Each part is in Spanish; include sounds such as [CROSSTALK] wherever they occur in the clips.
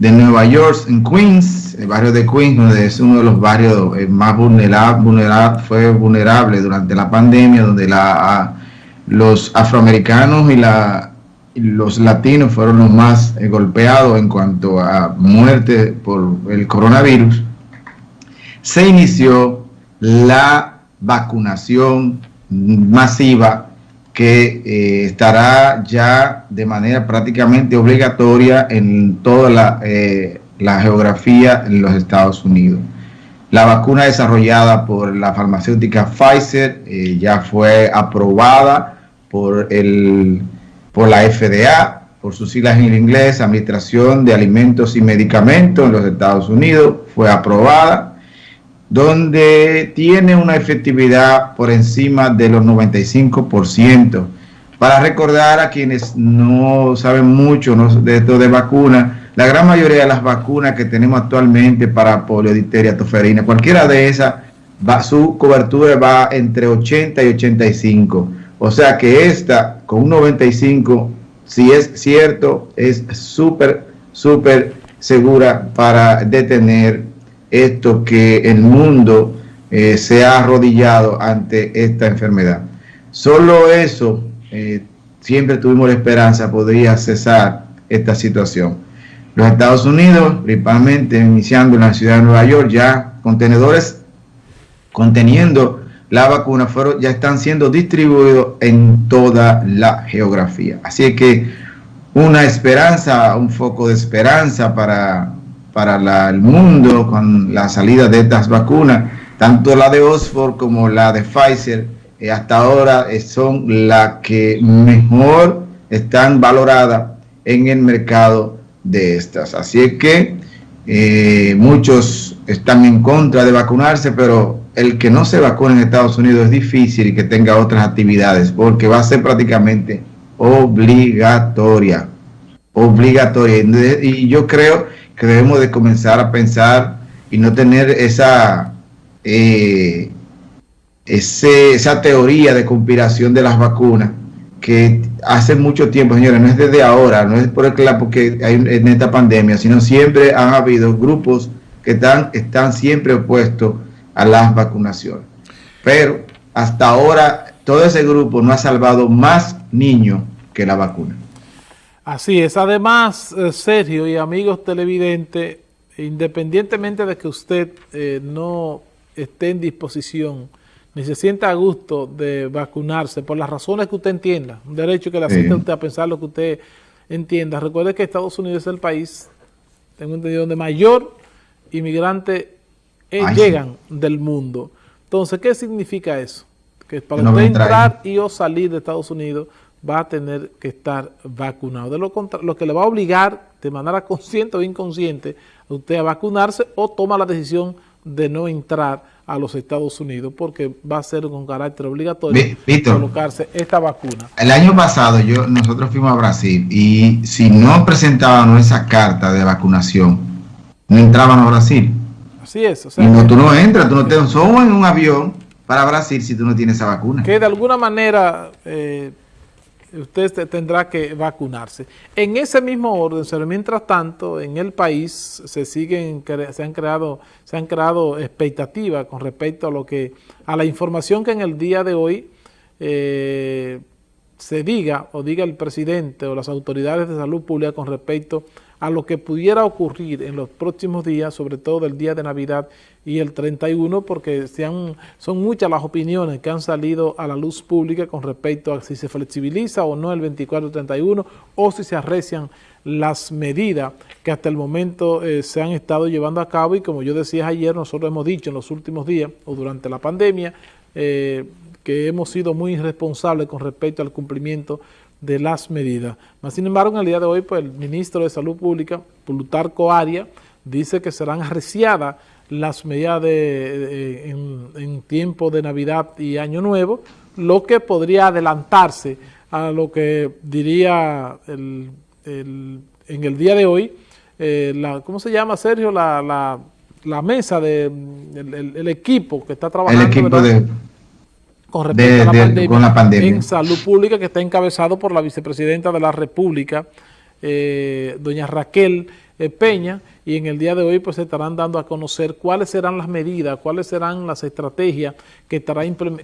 de Nueva York, en Queens, el barrio de Queens, donde es uno de los barrios eh, más vulnerables, fue vulnerable durante la pandemia, donde la, los afroamericanos y, la, los latinos fueron los más eh, golpeados en cuanto a muerte por el coronavirus, se inició la vacunación masiva que eh, estará ya de manera prácticamente obligatoria en toda la, eh, la, geografía en los Estados Unidos. La vacuna desarrollada por la farmacéutica Pfizer eh, ya fue aprobada por, el, por la FDA, por sus siglas en inglés, Administración de Alimentos y Medicamentos en los Estados Unidos, fue aprobada donde tiene una efectividad por encima de los 95%. Para recordar a quienes no saben mucho de esto de vacunas, la gran mayoría de las vacunas que tenemos actualmente para polio, difteria, toferina, cualquiera de esas, su cobertura va entre 80 y 85. O sea que esta, con un 95, si es cierto, es súper, súper segura para detener esto que el mundo eh, se ha arrodillado ante esta enfermedad. Solo eso, eh, siempre tuvimos la esperanza, podría cesar esta situación. Los Estados Unidos, principalmente iniciando en la ciudad de Nueva York, ya contenedores conteniendo la vacuna fueron, ya están siendo distribuidos en toda la geografía. Así que una esperanza, un foco de esperanza para para el mundo con la salida de estas vacunas, tanto la de Oxford como la de Pfizer, eh, hasta ahora eh, son las que mejor están valoradas en el mercado de estas. Así es que eh, muchos están en contra de vacunarse, pero el que no se vacune en Estados Unidos es difícil y que tenga otras actividades, porque va a ser prácticamente obligatoria. Obligatoria. Y yo creo que debemos de comenzar a pensar y no tener esa, eh, esa teoría de conspiración de las vacunas que hace mucho tiempo, señores, no es desde ahora, no es por el porque hay en esta pandemia, sino siempre han habido grupos que están, están siempre opuestos a las vacunaciones. Pero hasta ahora todo ese grupo no ha salvado más niños que la vacuna. Así es. Además, eh, Sergio y amigos televidentes, independientemente de que usted eh, no esté en disposición ni se sienta a gusto de vacunarse por las razones que usted entienda, un derecho que le asista a usted a pensar lo que usted entienda. Recuerde que Estados Unidos es el país, tengo entendido, donde mayor inmigrantes eh, llegan del mundo. Entonces, ¿qué significa eso? Que para usted entrar y o salir de Estados Unidos va a tener que estar vacunado. De lo, lo que le va a obligar de manera [LAUGHS] consciente o inconsciente a usted a vacunarse o toma la decisión de no entrar a los Estados Unidos porque va a ser con carácter obligatorio colocarse esta vacuna. El año pasado yo nosotros fuimos a Brasil y si no presentábamos esa carta de vacunación, no entrábamos a Brasil. Así es. O sea, no, tú no entras, tú no te somos en un avión para Brasil si tú no tienes esa vacuna. Que de alguna manera... Eh, usted tendrá que vacunarse. En ese mismo orden, pero mientras tanto, en el país se siguen, se han creado, se han creado expectativas con respecto a lo que, a la información que en el día de hoy eh, se diga o diga el presidente o las autoridades de salud pública con respecto a lo que pudiera ocurrir en los próximos días, sobre todo el día de Navidad y el 31, porque son muchas las opiniones que han salido a la luz pública con respecto a si se flexibiliza o no el 24-31 o si se arrecian las medidas que hasta el momento eh, se han estado llevando a cabo. Y como yo decía ayer, nosotros hemos dicho en los últimos días o durante la pandemia eh, que hemos sido muy irresponsables con respecto al cumplimiento de las medidas. sin embargo, en el día de hoy, pues el ministro de Salud Pública, Plutarco Aria, dice que serán arreciadas las medidas de, en, tiempo de Navidad y Año Nuevo, lo que podría adelantarse a lo que diría el, en el día de hoy, eh, la, ¿cómo se llama, Sergio? La, la, mesa, de el, equipo que está trabajando. El equipo de con respecto a la, pandemia, en salud pública que está encabezado por la vicepresidenta de la República, eh, doña Raquel Peña y en el día de hoy pues se estarán dando a conocer cuáles serán las medidas, cuáles serán las estrategias que,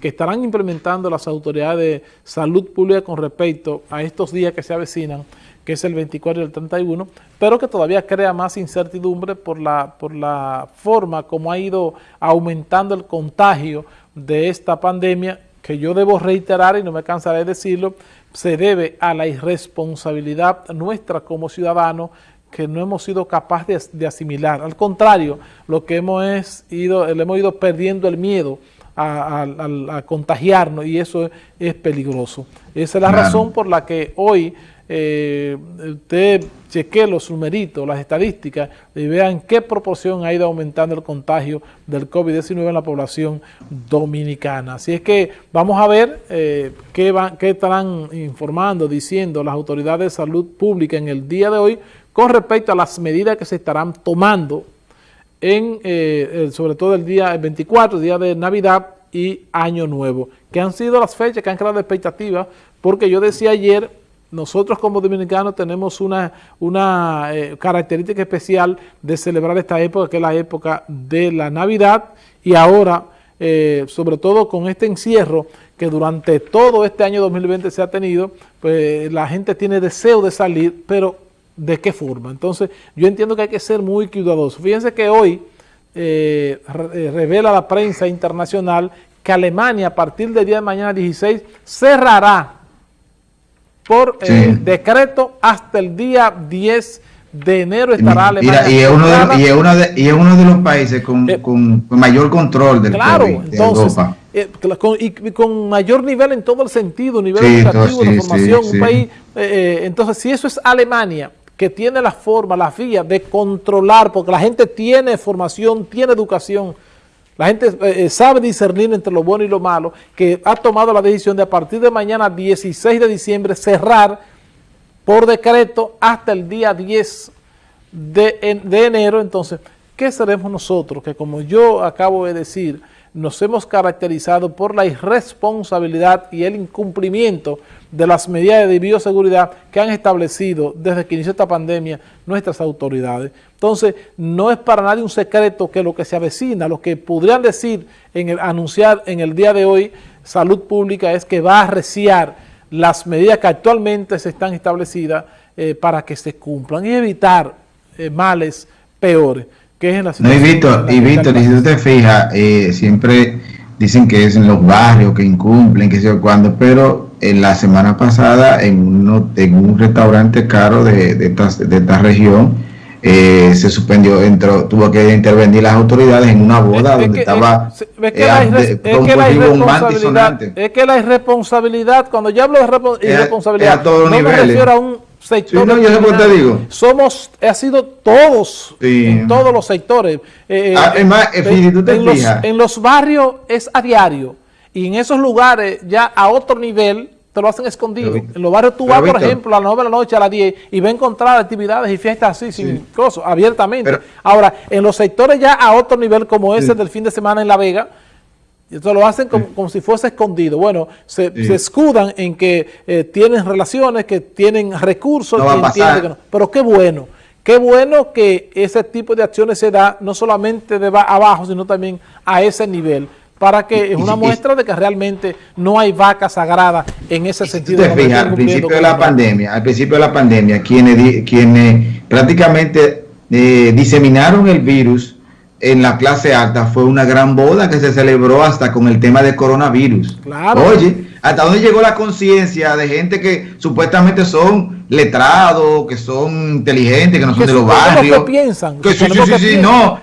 que estarán implementando las autoridades de salud pública con respecto a estos días que se avecinan que es el 24 y el 31, pero que todavía crea más incertidumbre por la, por la forma como ha ido aumentando el contagio de esta pandemia, que yo debo reiterar y no me cansaré de decirlo, se debe a la irresponsabilidad nuestra como ciudadanos que no hemos sido capaces de, asimilar. Al contrario, lo que hemos es ido, le hemos ido perdiendo el miedo a, contagiarnos y eso es, peligroso. Esa es la razón por la que hoy eh, usted chequee los numeritos, las estadísticas y vean qué proporción ha ido aumentando el contagio del COVID-19 en la población dominicana. Así es que vamos a ver eh, qué, van, qué estarán informando, diciendo las autoridades de salud pública en el día de hoy con respecto a las medidas que se estarán tomando en, eh, sobre todo el día 24, día de Navidad y Año Nuevo, que han sido las fechas que han creado expectativas, porque yo decía ayer nosotros como dominicanos tenemos una, una eh, característica especial de celebrar esta época, que es la época de la Navidad, y ahora, eh, sobre todo con este encierro que durante todo este año 2020 se ha tenido, pues la gente tiene deseo de salir, pero ¿de qué forma? Entonces, yo entiendo que hay que ser muy cuidadoso. Fíjense que hoy eh, revela la prensa internacional que Alemania a partir del día de mañana 16 cerrará por eh, decreto hasta el día 10 de enero estará Alemania. y, es uno de, y, es uno de, y es uno de los países con, eh, con, mayor control del claro, entonces, eh, con, y con mayor nivel en todo el sentido, nivel educativo, de formación, un país. entonces, si eso es Alemania, que tiene la forma, la vía de controlar, porque la gente tiene formación, tiene educación, la gente eh, eh, sabe discernir entre lo bueno y lo malo, que ha tomado la decisión de a partir de mañana 16 de diciembre cerrar por decreto hasta el día 10 de, de enero. Entonces, ¿qué seremos nosotros? Que como yo acabo de decir, nos hemos caracterizado por la irresponsabilidad y el incumplimiento de las medidas de bioseguridad que han establecido desde que inició esta pandemia nuestras autoridades. Entonces, no es para nadie un secreto que lo que se avecina, lo que podrían decir, en el, anunciar en el día de hoy, Salud Pública, es que va a reciar las medidas que actualmente se están establecidas eh, para que se cumplan y evitar eh, males peores, que es la situación. y Víctor, y si tú te fijas, eh, siempre dicen que es en los barrios que incumplen, que sé yo cuándo, pero en la semana pasada en, uno, en un restaurante caro de, de, esta, de esta región, eh, se suspendió, entró, tuvo que intervenir las autoridades en una boda donde estaba es, que la, irresponsabilidad, es que la irresponsabilidad, cuando yo hablo de irresponsabilidad, no me refiero a un sector. no, yo te digo. Somos, ha sido todos, en todos los sectores. Eh, ah, tú te en, los, en los barrios es a diario y en esos lugares ya a otro nivel te lo hacen escondido. en los barrios tú vas, por ejemplo, a las 9 de la noche, a las 10, y vas a encontrar actividades y fiestas así, sin cosas, abiertamente. Ahora, en los sectores ya a otro nivel, como ese del fin de semana en La Vega, esto lo hacen como, si fuese escondido. Bueno, se, escudan en que eh, tienen relaciones, que tienen recursos, que no. Pero qué bueno, qué bueno que ese tipo de acciones se da no solamente de abajo, sino también a ese nivel para que es una muestra de que realmente no hay vaca sagrada en ese sentido. al principio de la pandemia, al principio de la pandemia, quienes, quienes prácticamente eh, diseminaron el virus en la clase alta fue una gran boda que se celebró hasta con el tema de coronavirus. Claro. Oye, hasta dónde llegó la conciencia de gente que supuestamente son letrados, que son inteligentes, que no son de los barrios. Que piensan. Que, sí, sí, sí, no.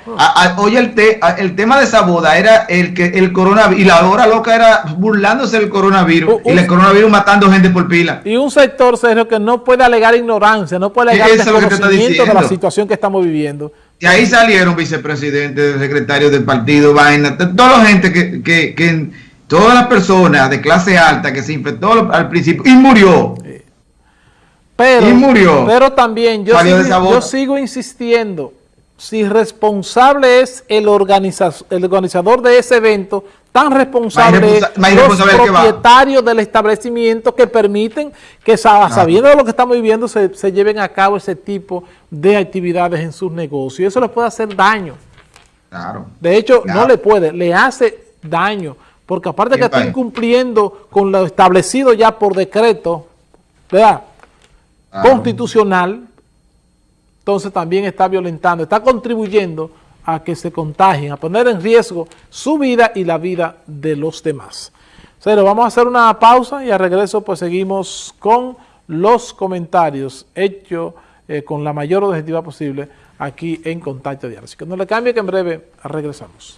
oye, el, el tema de esa boda era el que el coronavirus, y la hora loca era burlándose del coronavirus, y el coronavirus matando gente por pila. Y un sector, Sergio, que no puede alegar ignorancia, no puede alegar desconocimiento de la situación que estamos viviendo. Y ahí salieron vicepresidentes, secretarios del partido, vaina, toda la gente que, que, que todas las personas de clase alta que se infectó al principio y murió. Pero, y murió. Pero también yo sigo, yo sigo, insistiendo, si responsable es el, el organizador de ese evento, tan responsables los propietarios del establecimiento que permiten que sabiendo de lo que estamos viviendo se, lleven a cabo ese tipo de actividades en sus negocios. Y eso les puede hacer daño. Claro. De hecho, no le puede, le hace daño, porque aparte que está incumpliendo con lo establecido ya por decreto, ¿verdad? Constitucional, entonces también está violentando, está contribuyendo a que se contagien, a poner en riesgo su vida y la vida de los demás. Pero vamos a hacer una pausa y a regreso pues seguimos con los comentarios hechos eh, con la mayor objetividad posible aquí en Contacto Diario. Así que no le cambie que en breve regresamos.